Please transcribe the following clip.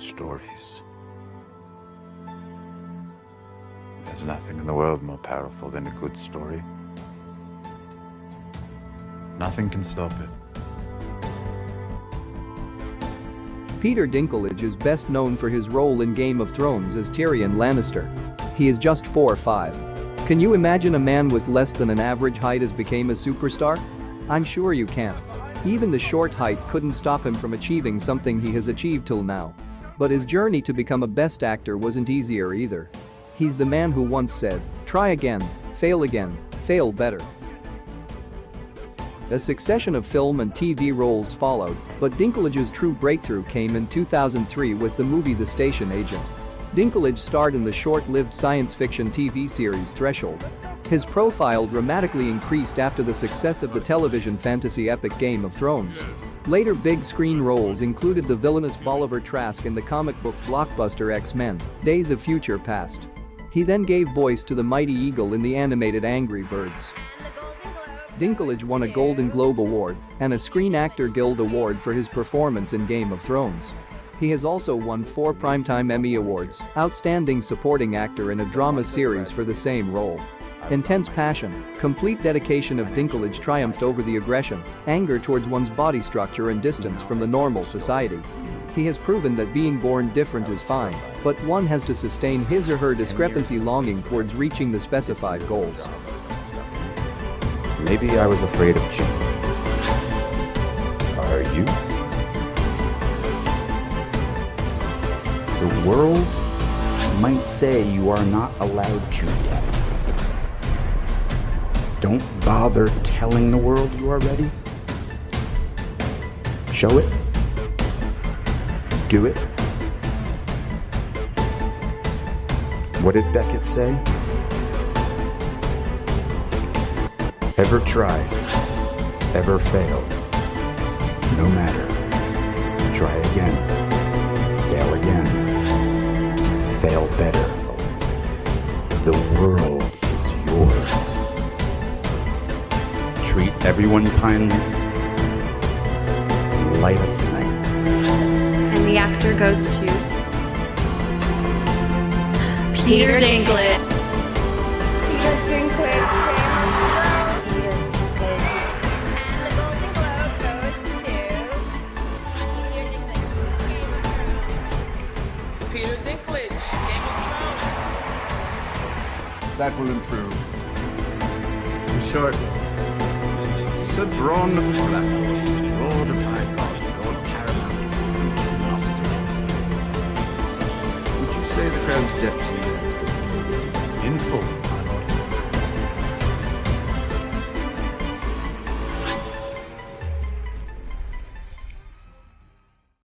stories. There's nothing in the world more powerful than a good story. Nothing can stop it. Peter Dinklage is best known for his role in Game of Thrones as Tyrion Lannister. He is just 4 5. Can you imagine a man with less than an average height as became a superstar? I'm sure you can't. Even the short height couldn't stop him from achieving something he has achieved till now. But his journey to become a best actor wasn't easier either. He's the man who once said, try again, fail again, fail better. A succession of film and TV roles followed, but Dinklage's true breakthrough came in 2003 with the movie The Station Agent. Dinklage starred in the short-lived science fiction TV series Threshold. His profile dramatically increased after the success of the television fantasy epic Game of Thrones. Later big screen roles included the villainous Bolivar Trask in the comic book blockbuster X-Men, Days of Future Past. He then gave voice to the Mighty Eagle in the animated Angry Birds. Dinklage won a Golden Globe Award and a Screen Actor Guild Award for his performance in Game of Thrones. He has also won four Primetime Emmy Awards, Outstanding Supporting Actor in a Drama Series for the same role. Intense passion, complete dedication of Dinklage triumphed over the aggression, anger towards one's body structure and distance from the normal society. He has proven that being born different is fine, but one has to sustain his or her discrepancy longing towards reaching the specified goals. Maybe I was afraid of change. Are you? The world might say you are not allowed to yet. Don't bother telling the world you are ready. Show it. Do it. What did Beckett say? Ever tried, ever failed, no matter. Try again, fail again, fail better. The world everyone kindly and light up the night. And the actor goes to Peter Dinklage. Peter Dinklage. And the Golden Globe goes to Peter Dinklage. Game of Thrones. Peter Dinklage, Game of Thrones. That will improve. In short, Sir Bronn of Flat, Lord of High God, Lord Paramount, Master. Would you say the crown's debt to you? In full.